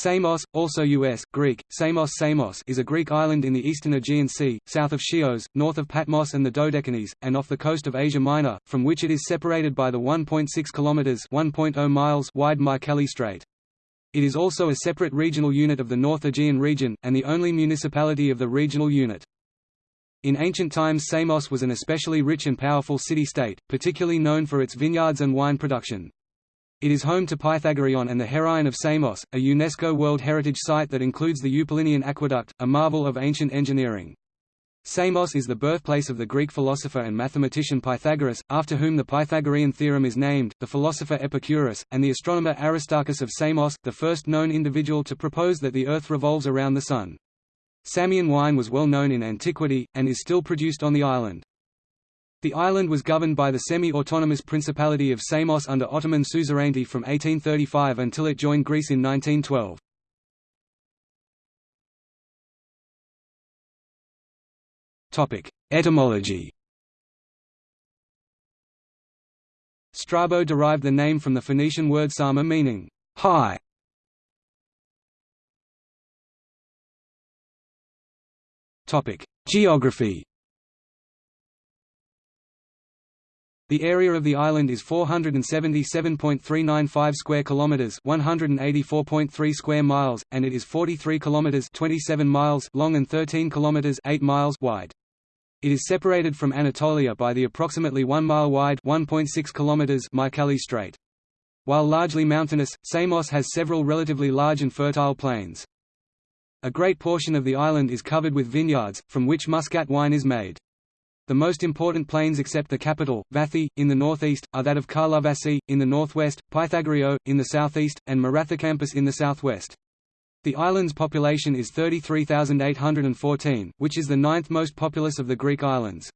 Samos, also U.S. Greek, Samos Samos is a Greek island in the eastern Aegean Sea, south of Chios, north of Patmos and the Dodecanese, and off the coast of Asia Minor, from which it is separated by the 1.6 km (1.0 miles) wide Mycale Strait. It is also a separate regional unit of the North Aegean region, and the only municipality of the regional unit. In ancient times Samos was an especially rich and powerful city-state, particularly known for its vineyards and wine production. It is home to Pythagoreon and the Heraion of Samos, a UNESCO World Heritage Site that includes the Eupalinean Aqueduct, a marvel of ancient engineering. Samos is the birthplace of the Greek philosopher and mathematician Pythagoras, after whom the Pythagorean theorem is named, the philosopher Epicurus, and the astronomer Aristarchus of Samos, the first known individual to propose that the Earth revolves around the Sun. Samian wine was well known in antiquity, and is still produced on the island. The island was governed by the semi-autonomous Principality of Samos under Ottoman suzerainty from 1835 until it joined Greece in 1912. Etymology Strabo derived the name from the Phoenician word sama meaning high. Geography The area of the island is 477.395 square kilometers, 184.3 square miles, and it is 43 kilometers, 27 miles long and 13 kilometers, 8 miles wide. It is separated from Anatolia by the approximately 1 mile wide, 1.6 kilometers Mycale Strait. While largely mountainous, Samos has several relatively large and fertile plains. A great portion of the island is covered with vineyards, from which muscat wine is made. The most important plains except the capital, Vathi, in the northeast, are that of Karlovasi, in the northwest, Pythagorio, in the southeast, and Marathocampus in the southwest. The island's population is 33,814, which is the ninth most populous of the Greek islands.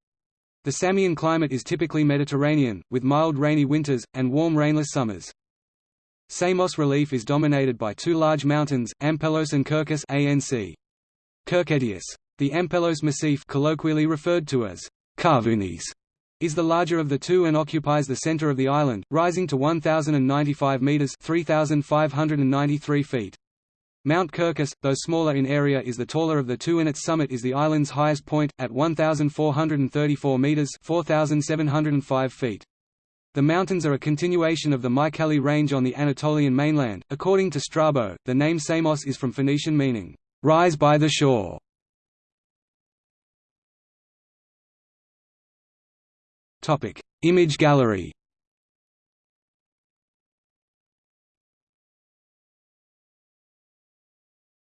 The Samian climate is typically Mediterranean, with mild rainy winters, and warm rainless summers. Samos relief is dominated by two large mountains, Ampelos and Kerkis ANC. Kirketius. The Ampelos Massif colloquially referred to as Karvounis is the larger of the two and occupies the center of the island, rising to 1,095 meters (3,593 feet). Mount Kerkis, though smaller in area is the taller of the two and its summit is the island's highest point, at 1,434 meters (4,705 feet). The mountains are a continuation of the Mycale range on the Anatolian mainland. According to Strabo, the name Samos is from Phoenician meaning, rise by the shore. Topic: Image gallery.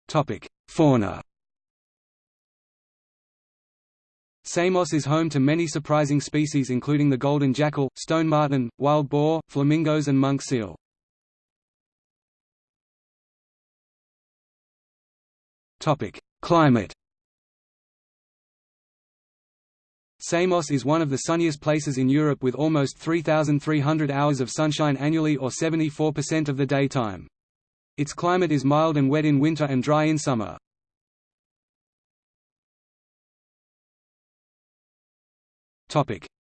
Topic: Fauna. Samos is home to many surprising species including the golden jackal, stone marten, wild boar, flamingos and monk seal. Climate Samos is one of the sunniest places in Europe with almost 3,300 hours of sunshine annually or 74% of the daytime. Its climate is mild and wet in winter and dry in summer.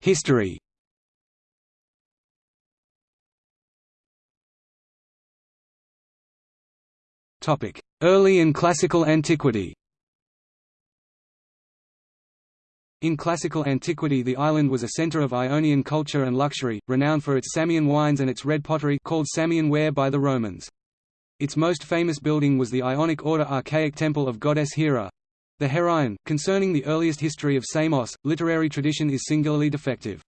History Early and classical antiquity In classical antiquity the island was a center of Ionian culture and luxury, renowned for its Samian wines and its red pottery called Samian ware by the Romans. Its most famous building was the Ionic Order archaic temple of goddess Hera. The Heraion. Concerning the earliest history of Samos, literary tradition is singularly defective.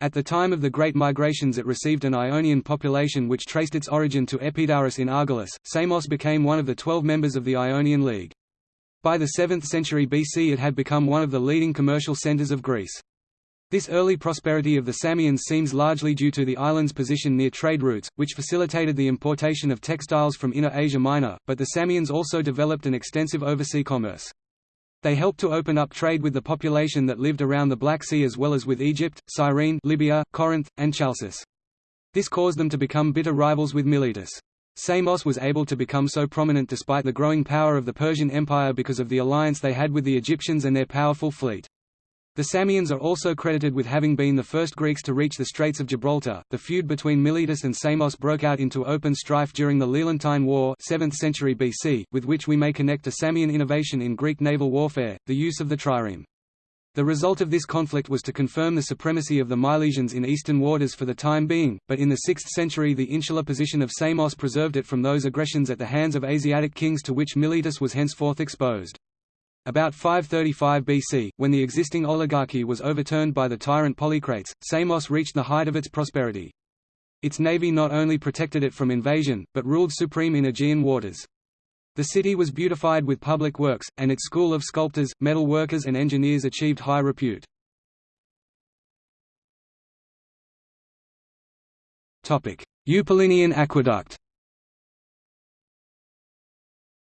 At the time of the Great Migrations it received an Ionian population which traced its origin to Epidaurus in Argolis. Samos became one of the twelve members of the Ionian League. By the 7th century BC it had become one of the leading commercial centers of Greece. This early prosperity of the Samians seems largely due to the island's position near trade routes, which facilitated the importation of textiles from Inner Asia Minor, but the Samians also developed an extensive overseas commerce. They helped to open up trade with the population that lived around the Black Sea as well as with Egypt, Cyrene Libya, Corinth, and Chalcis. This caused them to become bitter rivals with Miletus. Samos was able to become so prominent despite the growing power of the Persian Empire because of the alliance they had with the Egyptians and their powerful fleet. The Samians are also credited with having been the first Greeks to reach the Straits of Gibraltar. The feud between Miletus and Samos broke out into open strife during the Lelantine War, 7th century BC, with which we may connect a Samian innovation in Greek naval warfare, the use of the trireme. The result of this conflict was to confirm the supremacy of the Milesians in eastern waters for the time being, but in the 6th century the insular position of Samos preserved it from those aggressions at the hands of Asiatic kings to which Miletus was henceforth exposed. About 535 BC, when the existing oligarchy was overturned by the tyrant Polycrates, Samos reached the height of its prosperity. Its navy not only protected it from invasion, but ruled supreme in Aegean waters. The city was beautified with public works, and its school of sculptors, metal workers and engineers achieved high repute. Eupalinian aqueduct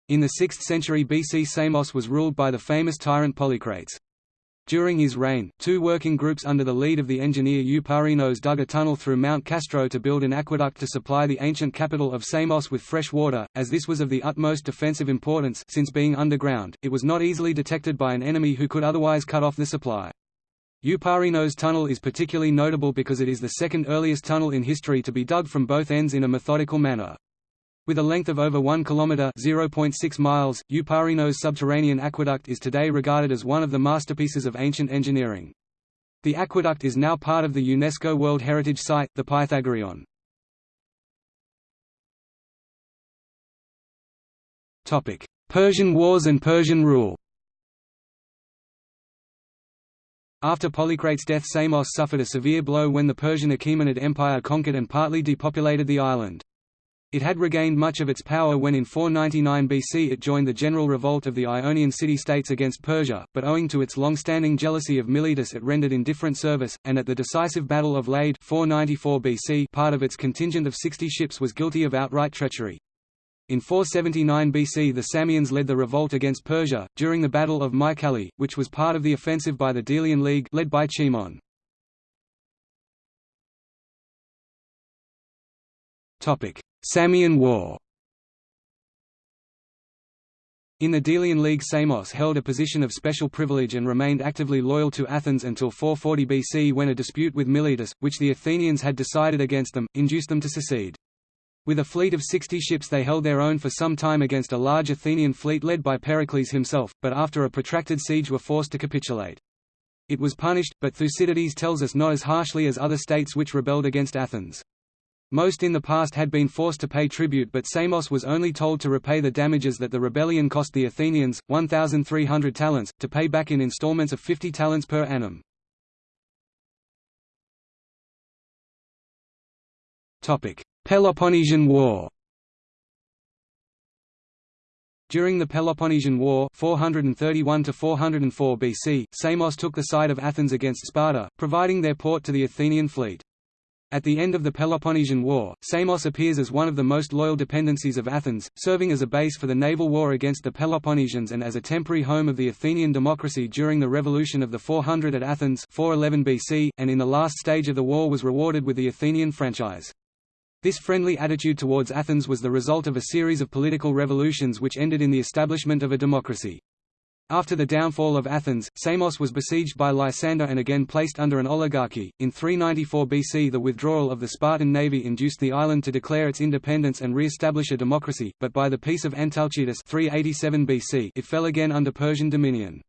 in the 6th century BC Samos was ruled by the famous tyrant Polycrates. During his reign, two working groups under the lead of the engineer Eupalinos dug a tunnel through Mount Castro to build an aqueduct to supply the ancient capital of Samos with fresh water, as this was of the utmost defensive importance since being underground, it was not easily detected by an enemy who could otherwise cut off the supply. Eupalinos tunnel is particularly notable because it is the second earliest tunnel in history to be dug from both ends in a methodical manner. With a length of over 1 km (0.6 miles), Eupalinos subterranean aqueduct is today regarded as one of the masterpieces of ancient engineering. The aqueduct is now part of the UNESCO World Heritage Site, the Pythagorean. Topic: Persian Wars and Persian rule. After Polycrates' death Samos suffered a severe blow when the Persian Achaemenid Empire conquered and partly depopulated the island. It had regained much of its power when in 499 BC it joined the general revolt of the Ionian city-states against Persia, but owing to its long-standing jealousy of Miletus it rendered indifferent service, and at the decisive Battle of Lade 494 BC part of its contingent of 60 ships was guilty of outright treachery. In 479 BC the Samians led the revolt against Persia, during the Battle of Mycale, which was part of the offensive by the Delian League led by Cimon. Samian War In the Delian League Samos held a position of special privilege and remained actively loyal to Athens until 440 BC when a dispute with Miletus, which the Athenians had decided against them, induced them to secede. With a fleet of 60 ships they held their own for some time against a large Athenian fleet led by Pericles himself, but after a protracted siege were forced to capitulate. It was punished, but Thucydides tells us not as harshly as other states which rebelled against Athens. Most in the past had been forced to pay tribute but Samos was only told to repay the damages that the rebellion cost the Athenians, 1,300 talents, to pay back in installments of 50 talents per annum. Peloponnesian War During the Peloponnesian War 431 BC, Samos took the side of Athens against Sparta, providing their port to the Athenian fleet. At the end of the Peloponnesian War, Samos appears as one of the most loyal dependencies of Athens, serving as a base for the naval war against the Peloponnesians and as a temporary home of the Athenian democracy during the revolution of the 400 at Athens 411 BC, and in the last stage of the war was rewarded with the Athenian franchise. This friendly attitude towards Athens was the result of a series of political revolutions which ended in the establishment of a democracy. After the downfall of Athens, Samos was besieged by Lysander and again placed under an oligarchy. In 394 BC, the withdrawal of the Spartan navy induced the island to declare its independence and re-establish a democracy, but by the Peace of Antalcidas 387 BC, it fell again under Persian dominion.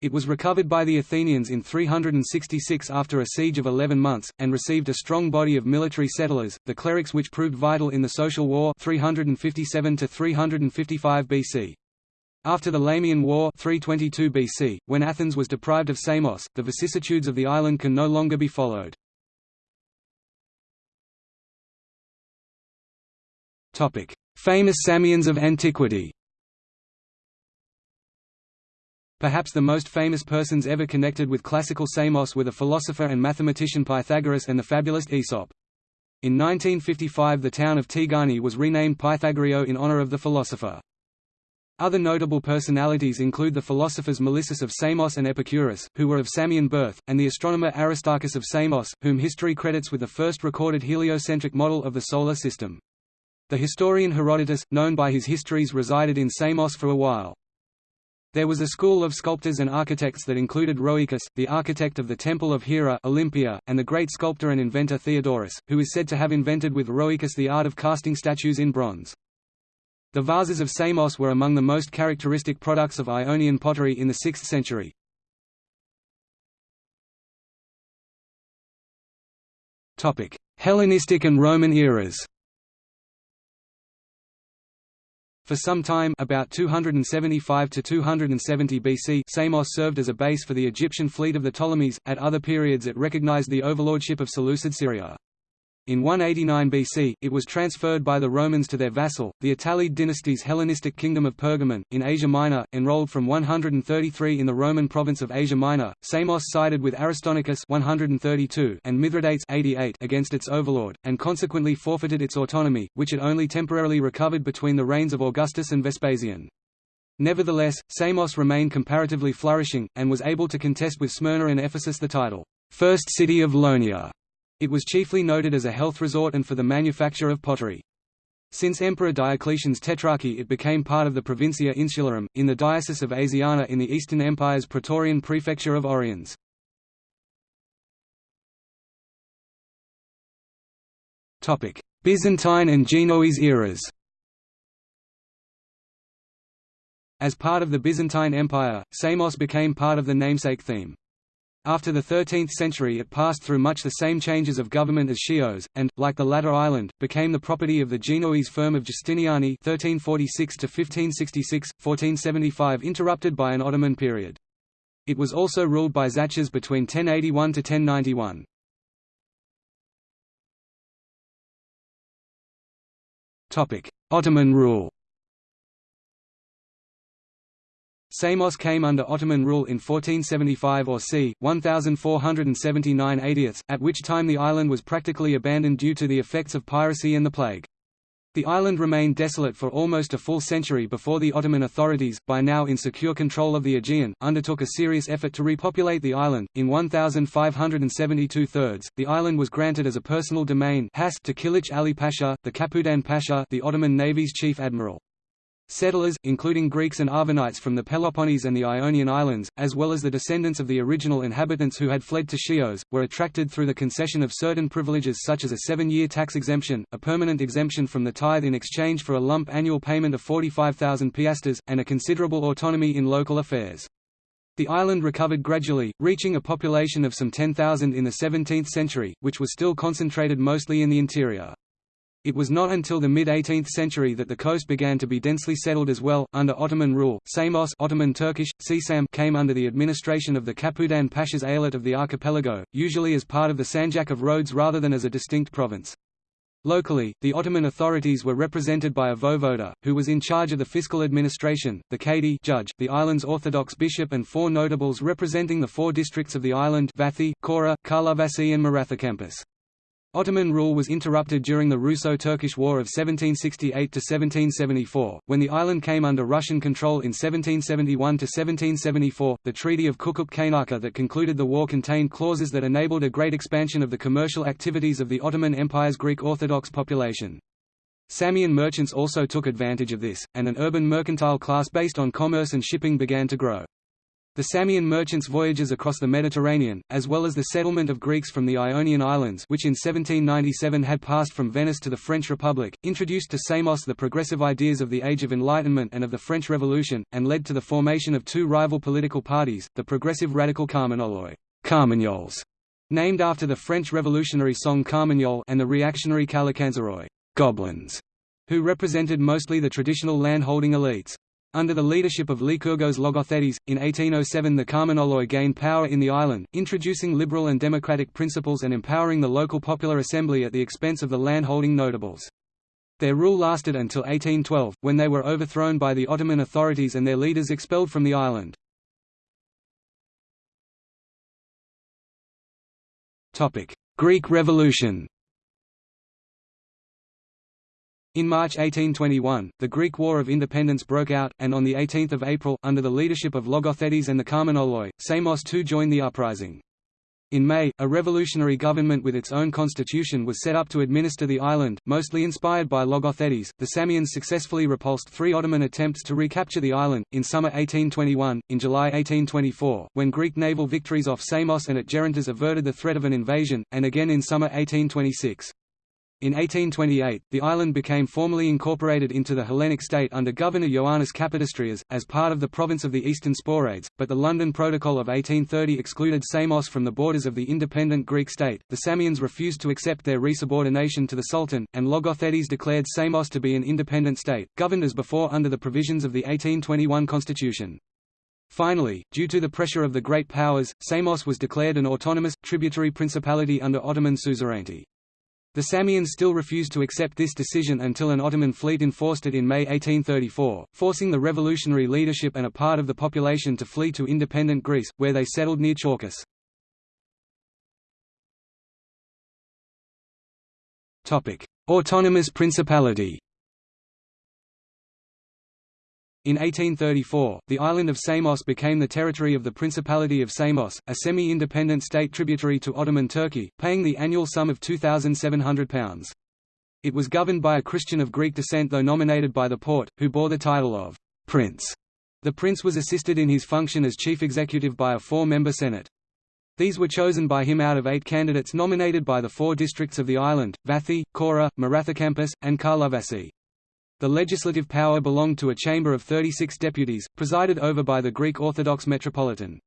It was recovered by the Athenians in 366 after a siege of 11 months, and received a strong body of military settlers, the cleruchs which proved vital in the social war 357 355 BC. After the Lamian War 322 BC, when Athens was deprived of Samos, the vicissitudes of the island can no longer be followed. Famous Samians of antiquity Perhaps the most famous persons ever connected with classical Samos were the philosopher and mathematician Pythagoras and the fabulist Aesop. In 1955 the town of Tigani was renamed Pythagorio in honor of the philosopher. Other notable personalities include the philosophers Melissus of Samos and Epicurus, who were of Samian birth, and the astronomer Aristarchus of Samos, whom history credits with the first recorded heliocentric model of the Solar System. The historian Herodotus, known by his histories resided in Samos for a while. There was a school of sculptors and architects that included Rhoecus, the architect of the Temple of Hera Olympia, and the great sculptor and inventor Theodorus, who is said to have invented with Rhoecus the art of casting statues in bronze. The vases of Samos were among the most characteristic products of Ionian pottery in the 6th century. Hellenistic and Roman eras For some time about 275 to 270 BC Samos served as a base for the Egyptian fleet of the Ptolemies, at other periods it recognized the overlordship of Seleucid Syria. In 189 BC, it was transferred by the Romans to their vassal, the Attalid dynasty's Hellenistic kingdom of Pergamon, in Asia Minor, enrolled from 133 in the Roman province of Asia Minor. Samos sided with Aristonicus 132 and Mithridates 88 against its overlord, and consequently forfeited its autonomy, which it only temporarily recovered between the reigns of Augustus and Vespasian. Nevertheless, Samos remained comparatively flourishing, and was able to contest with Smyrna and Ephesus the title, First City of Ionia. It was chiefly noted as a health resort and for the manufacture of pottery. Since Emperor Diocletian's tetrarchy it became part of the Provincia Insularum, in the Diocese of Asiana in the Eastern Empire's Praetorian Prefecture of Oriens. Byzantine and Genoese eras As part of the Byzantine Empire, Samos became part of the namesake theme. After the 13th century it passed through much the same changes of government as Chios, and, like the latter island, became the property of the Genoese firm of Giustiniani 1346–1566, 1475 interrupted by an Ottoman period. It was also ruled by Tzachas between 1081 to 1091. Ottoman rule Samos came under Ottoman rule in 1475 or c. 1479 80ths, at which time the island was practically abandoned due to the effects of piracy and the plague. The island remained desolate for almost a full century before the Ottoman authorities, by now in secure control of the Aegean, undertook a serious effort to repopulate the island. In 1572 thirds, the island was granted as a personal domain to Kilich Ali Pasha, the Kapudan Pasha, the Ottoman Navy's chief admiral. Settlers, including Greeks and Arvanites from the Peloponnese and the Ionian Islands, as well as the descendants of the original inhabitants who had fled to Chios, were attracted through the concession of certain privileges such as a seven-year tax exemption, a permanent exemption from the tithe in exchange for a lump annual payment of 45,000 piastres, and a considerable autonomy in local affairs. The island recovered gradually, reaching a population of some 10,000 in the 17th century, which was still concentrated mostly in the interior. It was not until the mid-18th century that the coast began to be densely settled as well. Under Ottoman rule, Samos Ottoman Turkish, Sisam came under the administration of the Kapudan Pasha's eyalet of the archipelago, usually as part of the Sanjak of Rhodes rather than as a distinct province. Locally, the Ottoman authorities were represented by a voivode, who was in charge of the fiscal administration, the Kadi judge, the island's Orthodox bishop and four notables representing the four districts of the island Vathi, Kora, Karlovasi and Marathacampus. Ottoman rule was interrupted during the Russo-Turkish War of 1768–1774, when the island came under Russian control in 1771–1774. The Treaty of Kukuk-Kaynarca that concluded the war contained clauses that enabled a great expansion of the commercial activities of the Ottoman Empire's Greek Orthodox population. Samian merchants also took advantage of this, and an urban mercantile class based on commerce and shipping began to grow. The Samian merchants' voyages across the Mediterranean, as well as the settlement of Greeks from the Ionian Islands which in 1797 had passed from Venice to the French Republic, introduced to Samos the progressive ideas of the Age of Enlightenment and of the French Revolution, and led to the formation of two rival political parties, the progressive radical Carmagnoloi Carmagnoles, named after the French revolutionary song Carmagnole and the reactionary Kalakanzaroi goblins, who represented mostly the traditional landholding elites. Under the leadership of Lykurgos Logothetes, in 1807 the Carmagnoloi gained power in the island, introducing liberal and democratic principles and empowering the local popular assembly at the expense of the landholding notables. Their rule lasted until 1812, when they were overthrown by the Ottoman authorities and their leaders expelled from the island. Greek Revolution in March 1821, the Greek War of Independence broke out, and on 18 April, under the leadership of Logothetes and the Carmagnoloi, Samos too joined the uprising. In May, a revolutionary government with its own constitution was set up to administer the island, mostly inspired by Logothetes. The Samians successfully repulsed three Ottoman attempts to recapture the island, in summer 1821, in July 1824, when Greek naval victories off Samos and at Gerontas averted the threat of an invasion, and again in summer 1826. In 1828, the island became formally incorporated into the Hellenic state under Governor Ioannis Kapodistrias, as part of the province of the Eastern Sporades, but the London Protocol of 1830 excluded Samos from the borders of the independent Greek state. The Samians refused to accept their resubordination to the Sultan, and Logothetes declared Samos to be an independent state, governed as before under the provisions of the 1821 constitution. Finally, due to the pressure of the great powers, Samos was declared an autonomous, tributary principality under Ottoman suzerainty. The Samians still refused to accept this decision until an Ottoman fleet enforced it in May 1834, forcing the revolutionary leadership and a part of the population to flee to independent Greece, where they settled near Chalkis. Autonomous Principality in 1834, the island of Samos became the territory of the Principality of Samos, a semi-independent state tributary to Ottoman Turkey, paying the annual sum of £2,700. It was governed by a Christian of Greek descent though nominated by the Porte, who bore the title of «prince». The prince was assisted in his function as chief executive by a four-member Senate. These were chosen by him out of eight candidates nominated by the four districts of the island, Vathi, Kora, Marathakampus, and Karlovasi. The legislative power belonged to a chamber of 36 deputies, presided over by the Greek Orthodox Metropolitan.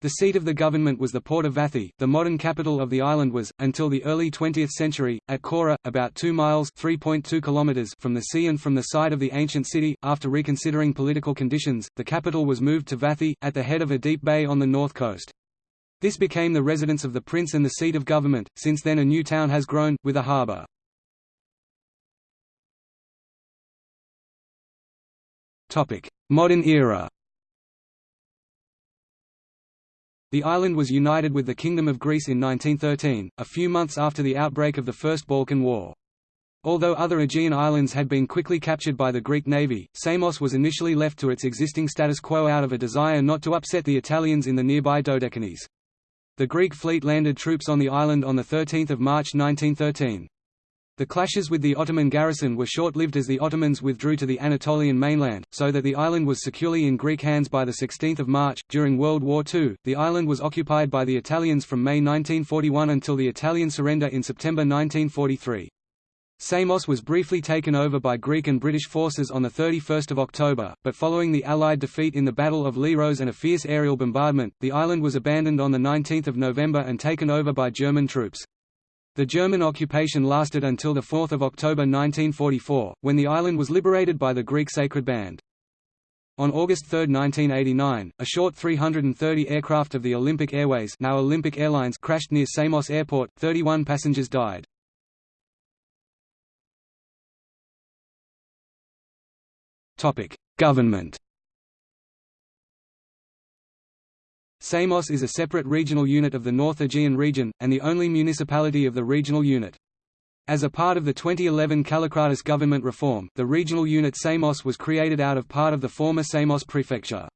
The seat of the government was the port of Vathi. The modern capital of the island was, until the early 20th century, at Kora, about 2 miles (3.2 kilometers) from the sea and from the site of the ancient city. After reconsidering political conditions, the capital was moved to Vathi, at the head of a deep bay on the north coast. This became the residence of the prince and the seat of government. Since then, a new town has grown, with a harbour. Modern era The island was united with the Kingdom of Greece in 1913, a few months after the outbreak of the First Balkan War. Although other Aegean islands had been quickly captured by the Greek navy, Samos was initially left to its existing status quo out of a desire not to upset the Italians in the nearby Dodecanese. The Greek fleet landed troops on the island on 13 March 1913. The clashes with the Ottoman garrison were short-lived as the Ottomans withdrew to the Anatolian mainland, so that the island was securely in Greek hands by 16 March. During World War II, the island was occupied by the Italians from May 1941 until the Italian surrender in September 1943. Samos was briefly taken over by Greek and British forces on 31 October, but following the Allied defeat in the Battle of Leros and a fierce aerial bombardment, the island was abandoned on 19 November and taken over by German troops. The German occupation lasted until 4 October 1944, when the island was liberated by the Greek Sacred Band. On August 3, 1989, a short 330 aircraft of the Olympic Airways now Olympic Airlines crashed near Samos Airport, 31 passengers died. Government Samos is a separate regional unit of the North Aegean region, and the only municipality of the regional unit. As a part of the 2011 Kallikratis government reform, the regional unit Samos was created out of part of the former Samos prefecture.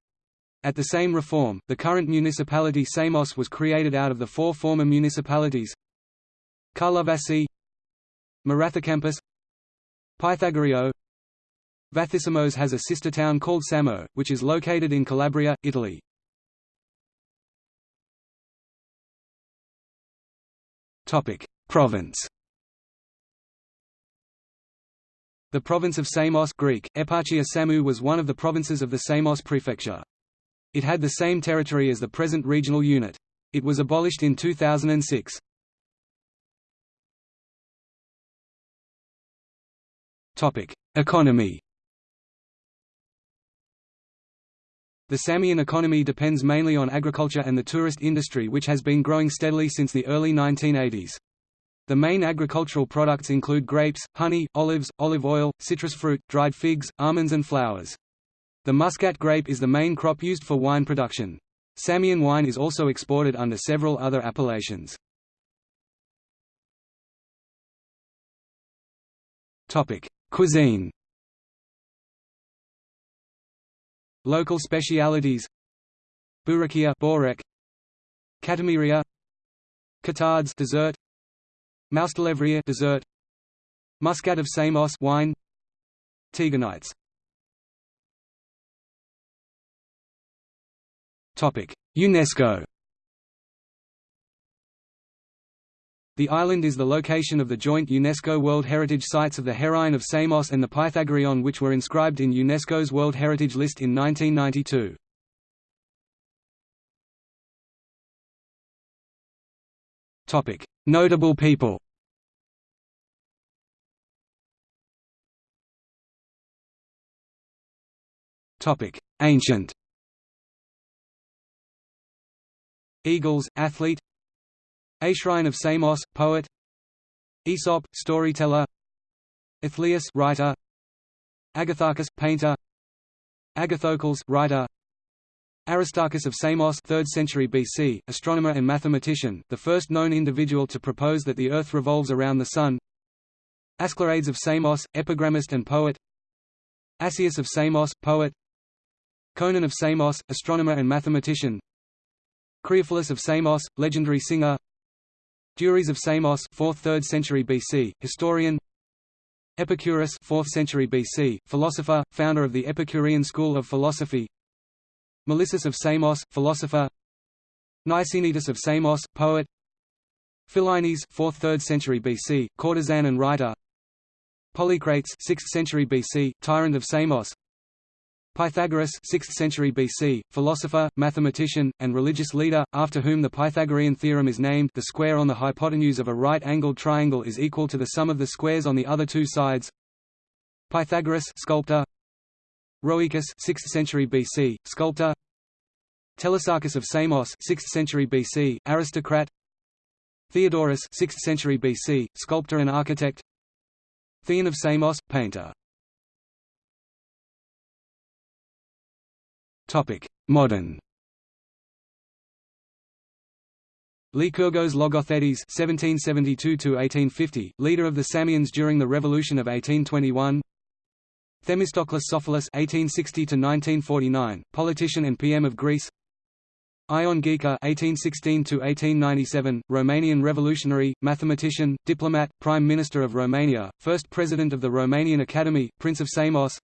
At the same reform, the current municipality Samos was created out of the four former municipalities Karlovasi Marathakampus Pythagorio Vathisamos has a sister town called Samo, which is located in Calabria, Italy. Province. The province of Samos Greek, Eparchia Samu was one of the provinces of the Samos prefecture. It had the same territory as the present regional unit. It was abolished in 2006. Topic: Economy. The Samian economy depends mainly on agriculture and the tourist industry which has been growing steadily since the early 1980s. The main agricultural products include grapes, honey, olives, olive oil, citrus fruit, dried figs, almonds and flowers. The muscat grape is the main crop used for wine production. Samian wine is also exported under several other appellations. Cuisine Local specialities. Burakia Borek. Katamiria Katahd's dessert. Maustelevrier dessert. Muscat of Samos wine. Tigonites Topic UNESCO The island is the location of the joint UNESCO World Heritage Sites of the Heraion of Samos and the Pythagorean which were inscribed in UNESCO's World Heritage List in 1992. Notable people Ancient Eagles, athlete Aeschrion of Samos, poet. Aesop, storyteller. Athleus, writer. Agatharchus, painter. Agathocles, writer. Aristarchus of Samos 3rd century BC, astronomer and mathematician, the first known individual to propose that the Earth revolves around the Sun. Asclepiades of Samos, epigrammist and poet. Asius of Samos, poet. Conon of Samos, astronomer and mathematician. Creophilus of Samos, legendary singer Duris of Samos 4th–3rd century BC, historian. Epicurus 4th century BC, philosopher, founder of the Epicurean school of philosophy. Melissus of Samos, philosopher. Nicaenetus of Samos, poet. Philaenis 4th–3rd century BC, courtesan and writer. Polycrates 6th century BC, tyrant of Samos Pythagoras 6th century BC, philosopher, mathematician, and religious leader, after whom the Pythagorean theorem is named the square on the hypotenuse of a right-angled triangle is equal to the sum of the squares on the other two sides. Pythagoras sculptor. Rhoecus 6th century BC, sculptor. Telesarchus of Samos 6th century BC, aristocrat. Theodorus 6th century BC, sculptor and architect. Theon of Samos, painter Modern Lykurgos Logothetes (1772–1850), leader of the Samians during the Revolution of 1821. Themistocles Sofoulis (1860–1949), politician and PM of Greece. Ion Ghica (1816–1897), Romanian revolutionary, mathematician, diplomat, Prime Minister of Romania, first President of the Romanian Academy, Prince of Samos.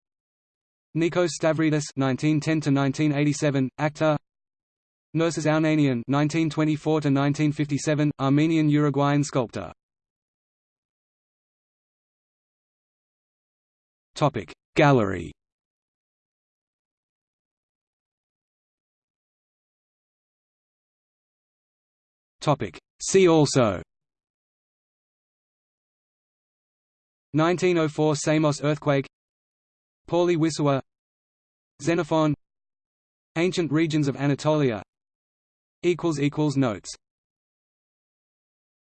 Nikos Stavridis (1910–1987), actor. Nerses Ounanian (1924–1957), Armenian-Uruguayan sculptor. Topic Gallery. Topic See also. 1904 Samos earthquake Pauli Wisua Xenophon Ancient regions of Anatolia Notes